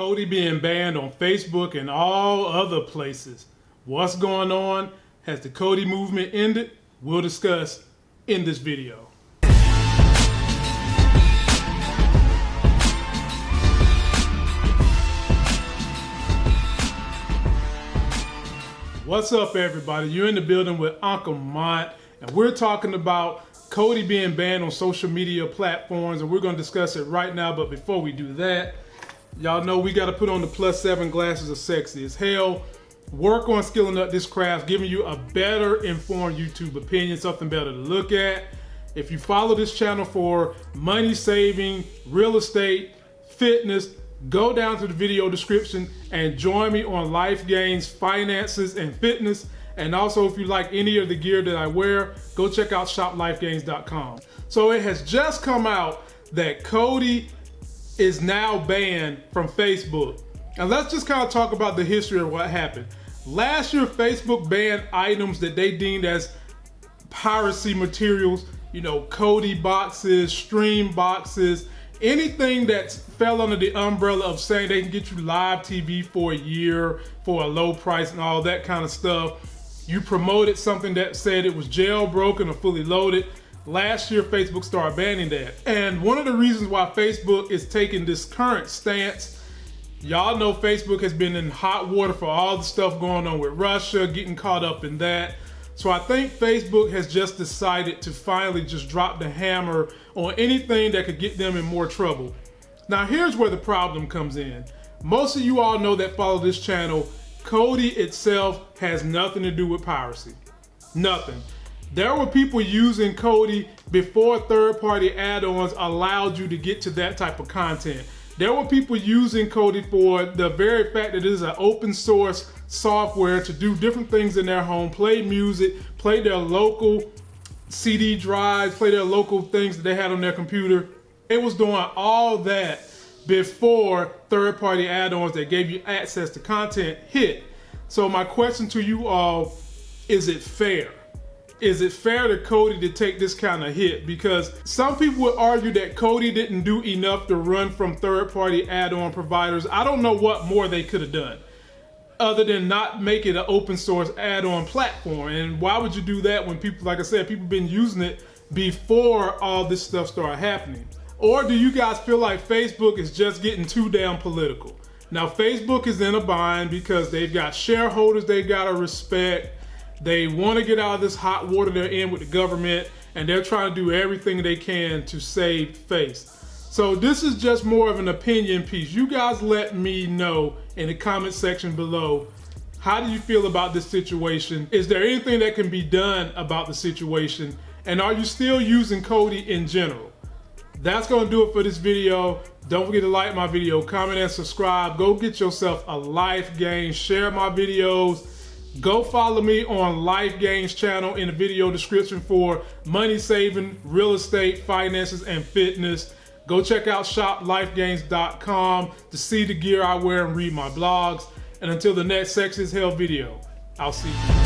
Kodi being banned on Facebook and all other places. What's going on? Has the Kodi movement ended? We'll discuss in this video. What's up, everybody? You're in the building with Uncle Mont, and we're talking about Kodi being banned on social media platforms, and we're going to discuss it right now. But before we do that, Y'all know we got to put on the plus seven glasses of sexy as hell. Work on skilling up this craft, giving you a better informed YouTube opinion, something better to look at. If you follow this channel for money saving, real estate, fitness, go down to the video description and join me on Life Gains Finances and Fitness. And also, if you like any of the gear that I wear, go check out shoplifegains.com. So it has just come out that Kodi is now banned from Facebook. And let's just kind of talk about the history of what happened. Last year, Facebook banned items that they deemed as piracy materials, you know, Kodi boxes, stream boxes, anything that fell under the umbrella of saying they can get you live TV for a year for a low price and all that kind of stuff. You promoted something that said it was jailbroken or fully loaded. Last year, Facebook started banning that. And one of the reasons why Facebook is taking this current stance, y'all know Facebook has been in hot water for all the stuff going on with Russia, getting caught up in that. So I think Facebook has just decided to finally just drop the hammer on anything that could get them in more trouble. Now here's where the problem comes in. Most of you all know that follow this channel, Kodi itself has nothing to do with piracy. Nothing. There were people using Kodi before third-party add-ons allowed you to get to that type of content. There were people using Kodi for the very fact that it is an open source software to do different things in their home, play music, play their local CD drives, play their local things that they had on their computer. It was doing all that before third-party add-ons that gave you access to content hit. So my question to you all, is it fair? Is it fair to Kodi to take this kind of hit? Because some people would argue that Kodi didn't do enough to run from third-party add-on providers. I don't know what more they could have done other than not make it an open source add-on platform. And why would you do that when people, like I said, people been using it before all this stuff started happening? Or do you guys feel like Facebook is just getting too damn political? Now, Facebook is in a bind because they've got shareholders they've gotta respect they want to get out of this hot water they're in with the government, and they're trying to do everything they can to save face. So this is just more of an opinion piece. You guys let me know in the comment section below. How do you feel about this situation? Is there anything that can be done about the situation? And are you still using Kodi in general? That's gonna do it for this video. Don't forget to like my video, comment and subscribe. Go get yourself a life game, share my videos, Go follow me on Life Gains channel in the video description for money saving, real estate, finances, and fitness. Go check out shoplifegains.com to see the gear I wear and read my blogs. And until the next Sex is Hell video, I'll see you.